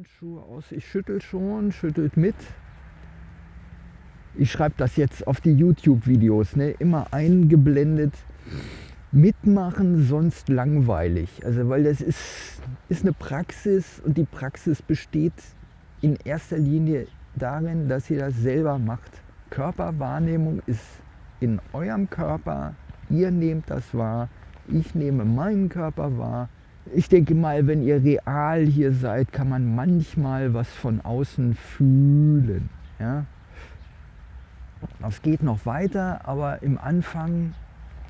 Handschuhe aus. Ich schüttel schon, schüttelt mit. Ich schreibe das jetzt auf die YouTube-Videos, ne? immer eingeblendet. Mitmachen, sonst langweilig. Also weil das ist, ist eine Praxis und die Praxis besteht in erster Linie darin, dass ihr das selber macht. Körperwahrnehmung ist in eurem Körper, ihr nehmt das wahr, ich nehme meinen Körper wahr. Ich denke mal, wenn ihr real hier seid, kann man manchmal was von außen fühlen. Ja? Das geht noch weiter, aber im Anfang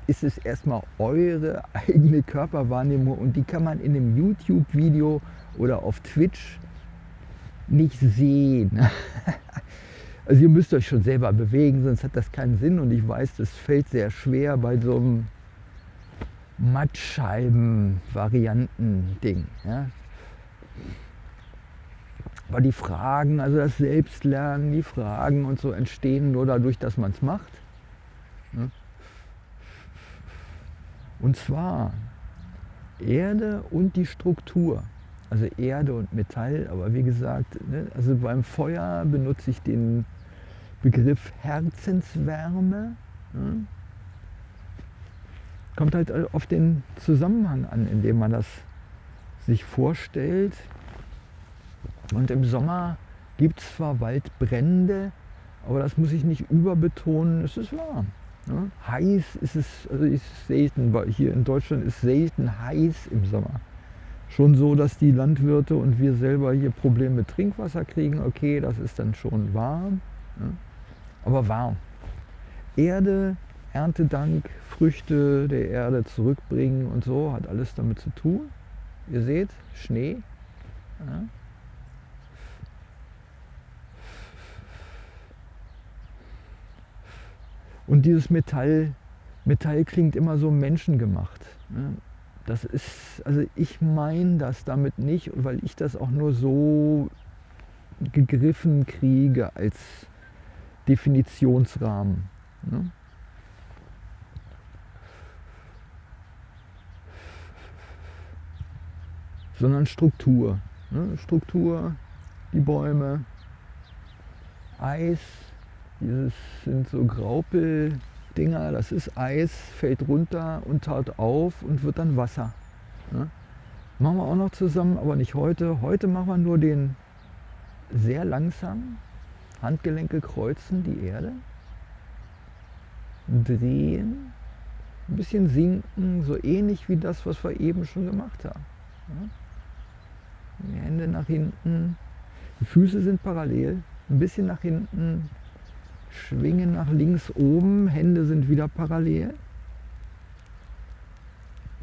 ist es erstmal eure eigene Körperwahrnehmung und die kann man in einem YouTube-Video oder auf Twitch nicht sehen. Also ihr müsst euch schon selber bewegen, sonst hat das keinen Sinn und ich weiß, das fällt sehr schwer bei so einem Mattscheiben-Varianten-Ding. Ja. Aber die Fragen, also das Selbstlernen, die Fragen und so entstehen nur dadurch, dass man es macht. Ne? Und zwar Erde und die Struktur. Also Erde und Metall, aber wie gesagt, ne, also beim Feuer benutze ich den Begriff Herzenswärme. Ne? Kommt halt auf den Zusammenhang an, in dem man das sich vorstellt. Und im Sommer gibt es zwar Waldbrände, aber das muss ich nicht überbetonen, es ist warm. Ne? Heiß ist es, also ist selten, weil hier in Deutschland ist selten heiß im Sommer schon so, dass die Landwirte und wir selber hier Probleme mit Trinkwasser kriegen. Okay, das ist dann schon warm, ja, aber warm. Erde, Erntedank, Früchte der Erde zurückbringen und so, hat alles damit zu tun. Ihr seht, Schnee. Ja. Und dieses Metall, Metall klingt immer so menschengemacht. Ja das ist, also ich meine das damit nicht, weil ich das auch nur so gegriffen kriege als Definitionsrahmen. Ne? Sondern Struktur. Ne? Struktur, die Bäume, Eis, dieses sind so Graupel, Dinger, das ist Eis, fällt runter und taut auf und wird dann Wasser. Ne? Machen wir auch noch zusammen, aber nicht heute. Heute machen wir nur den sehr langsam, Handgelenke kreuzen die Erde, drehen, ein bisschen sinken, so ähnlich wie das, was wir eben schon gemacht haben. Hände nach hinten, die Füße sind parallel, ein bisschen nach hinten, Schwingen nach links oben, Hände sind wieder parallel.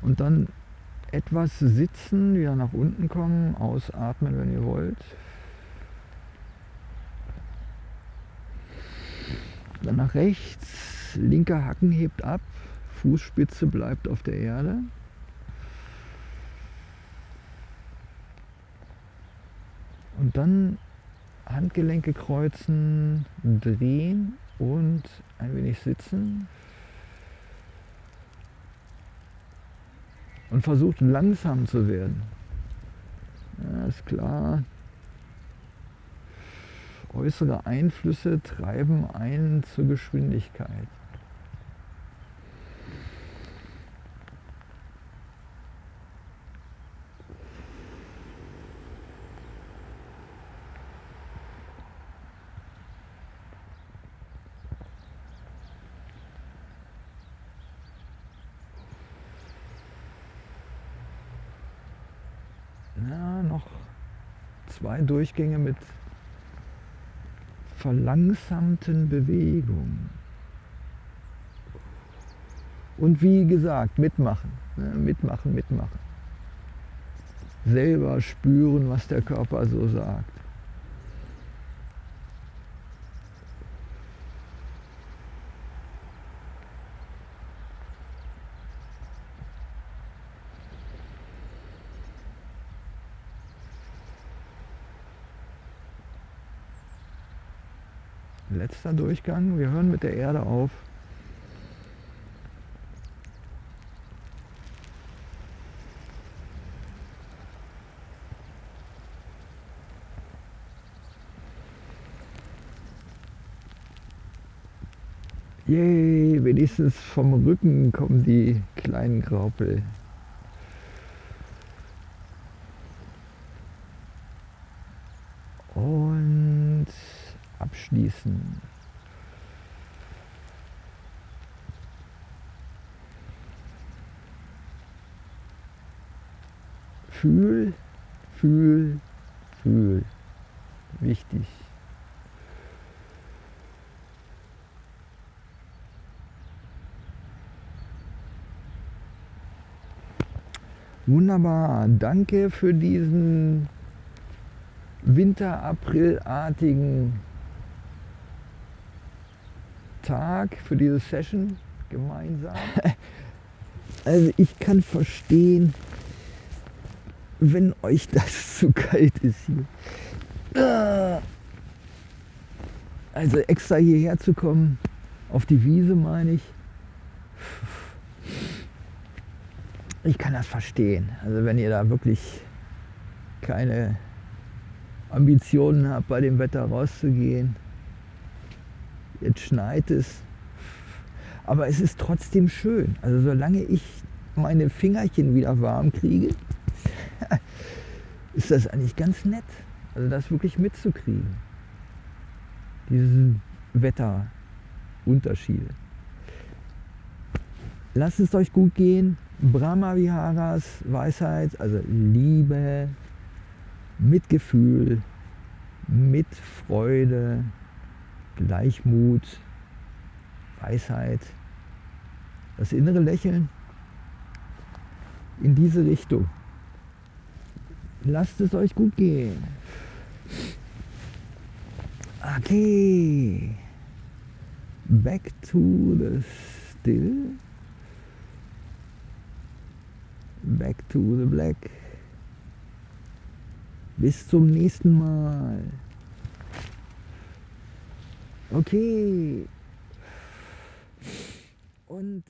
Und dann etwas sitzen, wieder nach unten kommen, ausatmen, wenn ihr wollt. Dann nach rechts, linker Hacken hebt ab, Fußspitze bleibt auf der Erde. Und dann Handgelenke kreuzen, drehen und ein wenig sitzen. Und versucht langsam zu werden. Ja, ist klar. Äußere Einflüsse treiben einen zur Geschwindigkeit. Zwei Durchgänge mit verlangsamten Bewegungen. Und wie gesagt, mitmachen, ne? mitmachen, mitmachen. Selber spüren, was der Körper so sagt. Letzter Durchgang. Wir hören mit der Erde auf. Yay, wenigstens vom Rücken kommen die kleinen Graupel. Abschließen. Fühl, fühl, fühl. Wichtig. Wunderbar, danke für diesen Winter-April-artigen Tag, für diese Session gemeinsam. Also ich kann verstehen, wenn euch das zu kalt ist hier. Also extra hierher zu kommen, auf die Wiese meine ich. ich kann das verstehen. Also wenn ihr da wirklich keine Ambitionen habt, bei dem Wetter rauszugehen, jetzt schneit es, aber es ist trotzdem schön. Also solange ich meine Fingerchen wieder warm kriege, ist das eigentlich ganz nett. Also das wirklich mitzukriegen. Diese Wetterunterschiede. Lasst es euch gut gehen. Brahma Viharas Weisheit, also Liebe, Mitgefühl, Mitfreude, Gleichmut, Weisheit, das innere Lächeln in diese Richtung. Lasst es euch gut gehen. Okay. Back to the still. Back to the Black. Bis zum nächsten Mal. Okay. Und